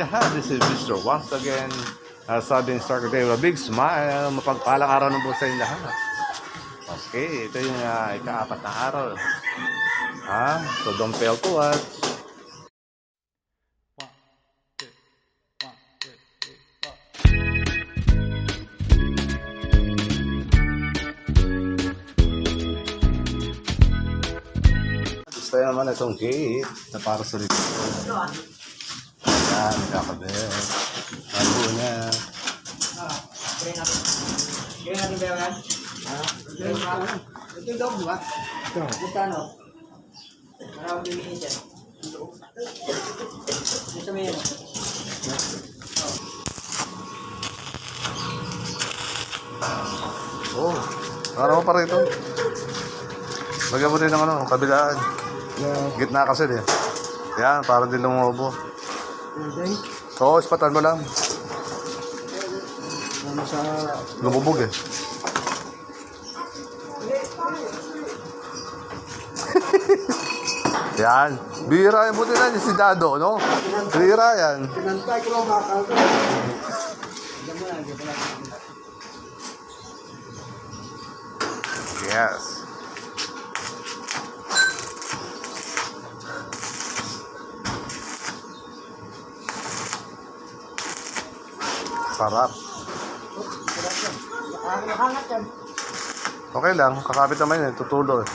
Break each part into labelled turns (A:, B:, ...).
A: lahat. This is Mr. Once again. Uh, sabi ni Star today with a big smile. Mapagpalang araw ng po sa inyo lahat. Okay, ito yung uh, ikaapat na araw. Ha? So don't fail to watch. Gusto naman itong gate na para sa likod. Kakabit. Bago niya.
B: Kaya natin ba yan? Ito yung di ba? Ito. Magkano? Maraming bibigyan dyan. Gusto mo yan?
A: Oh, ano pa rito? Lagyan mo din ng ano, kabilaan. Gitna kasi eh. Yan, para din lumubo.
B: Hindi.
A: Oo, ispatan mo lang.
B: Ano sa...
A: Lumubog eh. yan. Bira yan. Buti na si Dado, no? Bira yan.
B: Pinantay ko lang bakal ko.
A: Yes. Sarap. Okay lang, kakapit naman yun, tutulo eh.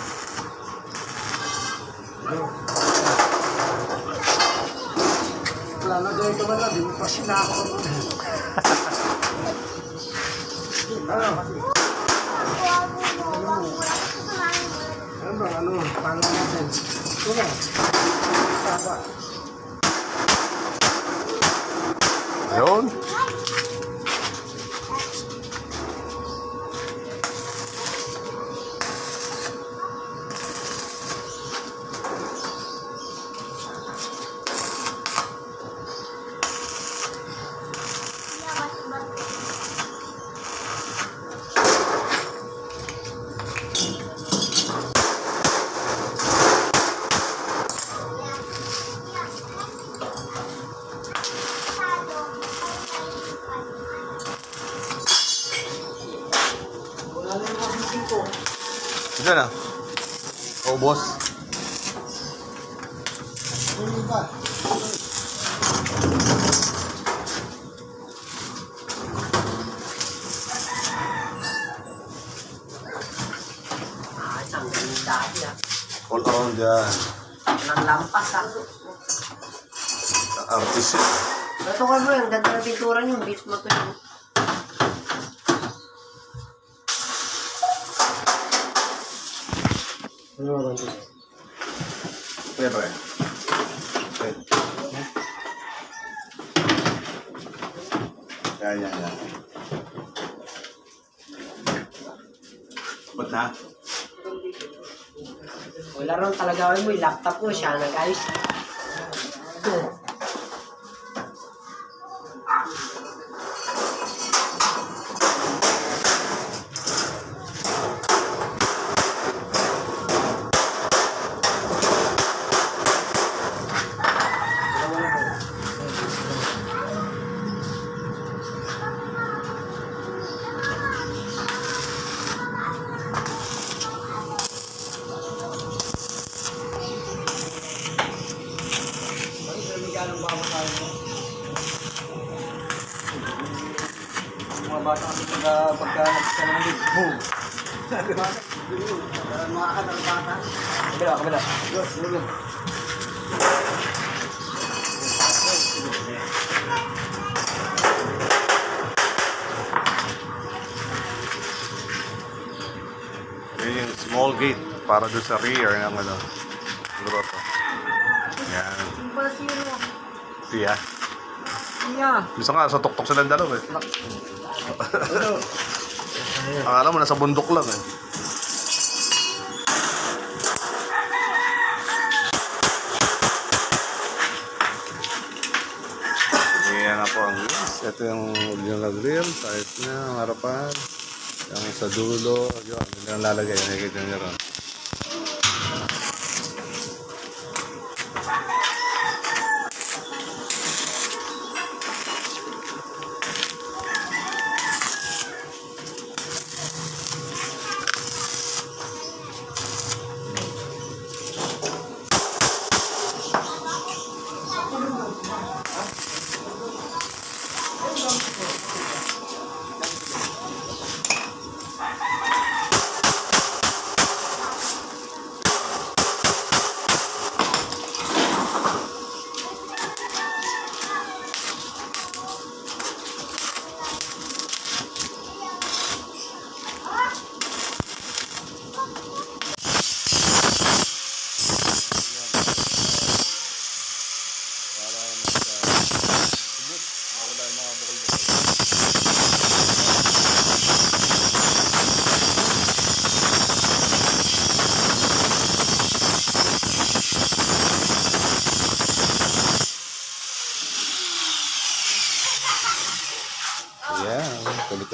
B: Wala na dyan ito man lang. Di mo pa sinako. Ano? Ano? Ano? Paano natin? Ito na. Tapa.
A: Ayun.
B: Wala na yung mga ko.
A: Ito na. Oh, boss.
B: Ano ba? Ah, isang ganda siya.
A: All around dyan.
B: Walang lampas ah.
A: Artist yun.
B: Ito ka mo, ang ganda ng pintura niyo, beach mo to ito?
A: Kaya ba? Yan, yan, yan. Ba't na?
B: Wala ron talaga mo, laptop ko, siya nag-ayos.
C: Mga bata kasi pagka pagka nagsa ng lig, boom!
B: Makakadal bata.
C: Kabila, kabila.
B: Yes, sige.
A: Yun yung small gate para doon sa rear ng ano, grotto. Yan.
B: Yung pala sino?
A: Siya.
B: Siya.
A: Gusto nga, sa tuktok silang dalawa eh. Akala mo, nasa bundok lang eh. Yan na po ang wheels. Ito yung original grill. Kahit na, ang harapan. Yung sa dulo. Yun, ang lalagay. Nakikita nyo ron.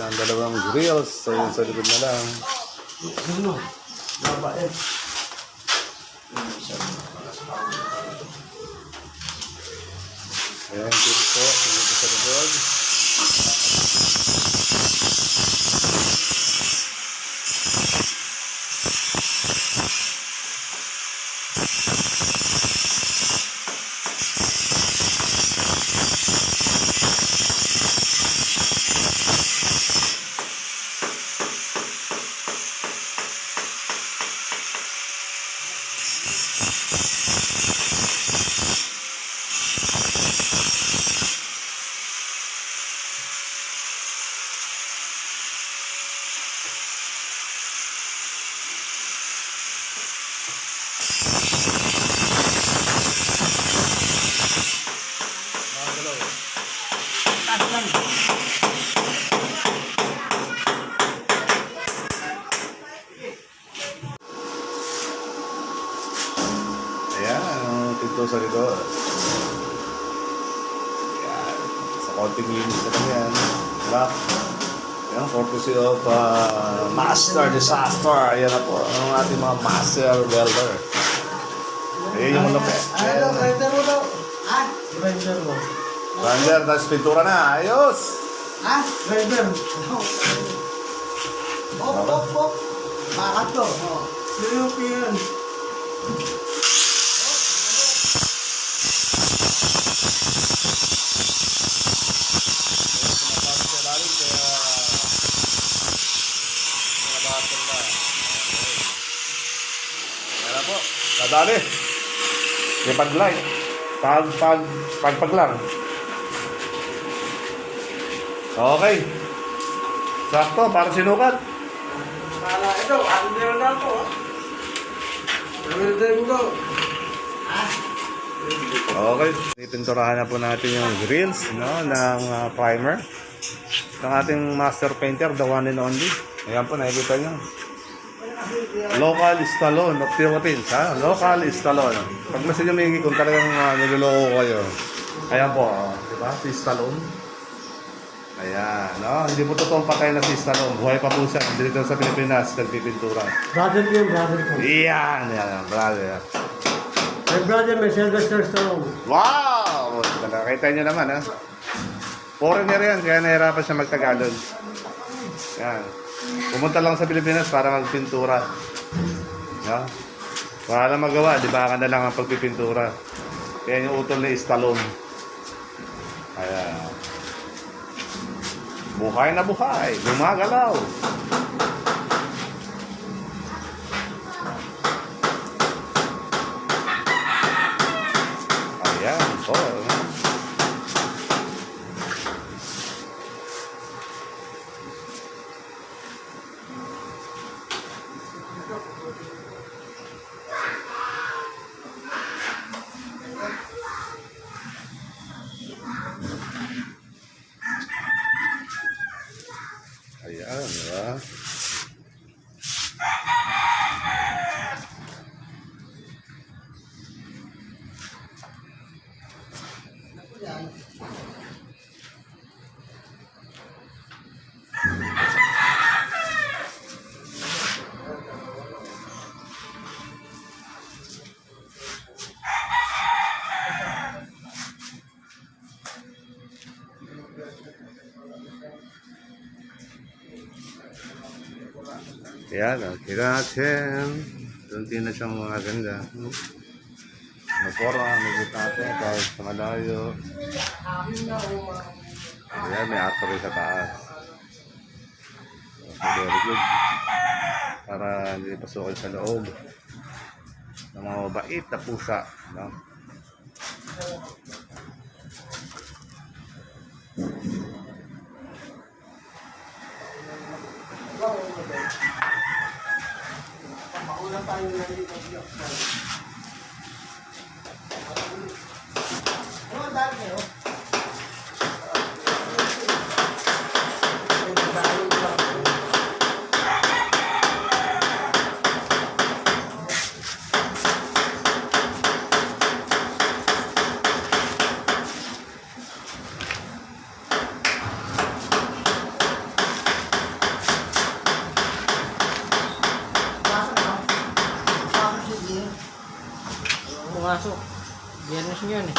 A: Ang dalawang grills. Ayun sa likod na lang. Ayan, kulit po. Po sa likod. Mga galaw.
B: Taas lang.
A: Ayan, ang pinto Ayan, sa konting linis na lang yan. Lock. Ayan, courtesy of uh, Master Disaster. Ayan na po, ang ating mga Master Welder. Ayan yung lupit.
C: Ano, grinder mo daw?
B: Ha?
C: Grinder mo.
A: Ranger, tapos pintura na. Ayos!
B: Ha?
C: Grinder. Op, op, op.
B: Bakit to? Oh.
C: European.
A: Pinapasok sa ilalim, kaya... Pinabasok na. Okay. Ayan na po. Dadali. May pag-light. Pag, pag, pag, pag lang. Okay. Sakto, para sinukat.
C: Kala, ito, meron na ha? Grinder mo daw.
A: Okay. Ipinturahan na po natin yung grills no, ng ah, primer. Ng ating master painter, the one and only. Ayan po, nakikita nyo. Local Stallone of Philippines, ha? Local Stallone. Pag mas inyo may kung talagang uh, niloloko kayo. Ayan po, oh, di ba? Si Stallone. Ayan, no? Hindi po totoong patay na si Stallone. Buhay pa po siya. Dito sa Pilipinas, nagpipintura.
C: Brother ko yung brother ko.
A: Iyan, yan, brother.
C: My brother, may Sylvester Stallone.
A: Wow! Nakita nyo naman, ha? Foreigner yan, kaya nahirapan siya magtagalog. Yan. Pumunta lang sa Pilipinas para magpintura. No? Wala lang magawa, di ba ka na lang ang pagpipintura. Kaya yung utol ni Stallone. Ayan. Buhay na buhay, gumagalaw. Ayan, po. Ayan, di ba? Yan, oh, kita natin. Tunti na siyang mga ganda. Hmm. Napora ang nagot natin kahit sa malayo. Ayan, may rin sa taas. Okay, very good. Para hindi pasukin sa loob ng mga mabait na pusa. No?
C: Makulang tayo na dito. Ano ang dami kayo?
D: Pumasok. Biyernes nyo yun eh.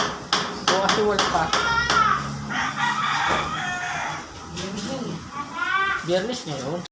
D: Bukas si World pa. Biyernes niya yun.